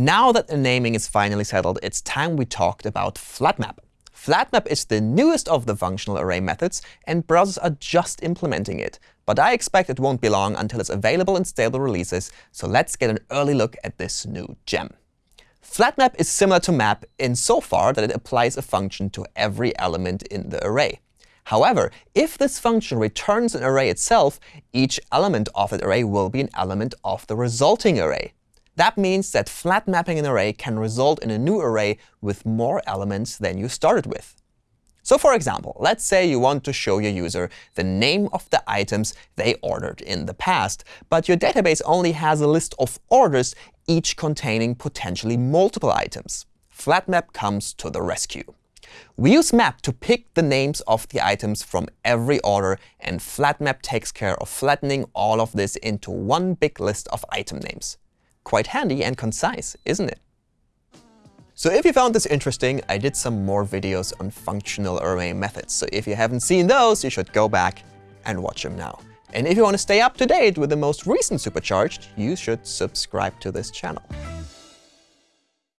Now that the naming is finally settled, it's time we talked about FlatMap. FlatMap is the newest of the functional array methods, and browsers are just implementing it. But I expect it won't be long until it's available in stable releases, so let's get an early look at this new gem. FlatMap is similar to map insofar that it applies a function to every element in the array. However, if this function returns an array itself, each element of that array will be an element of the resulting array. That means that flat mapping an array can result in a new array with more elements than you started with. So for example, let's say you want to show your user the name of the items they ordered in the past, but your database only has a list of orders, each containing potentially multiple items. FlatMap comes to the rescue. We use map to pick the names of the items from every order, and FlatMap takes care of flattening all of this into one big list of item names. Quite handy and concise, isn't it? So if you found this interesting, I did some more videos on functional array methods. So if you haven't seen those, you should go back and watch them now. And if you want to stay up to date with the most recent Supercharged, you should subscribe to this channel.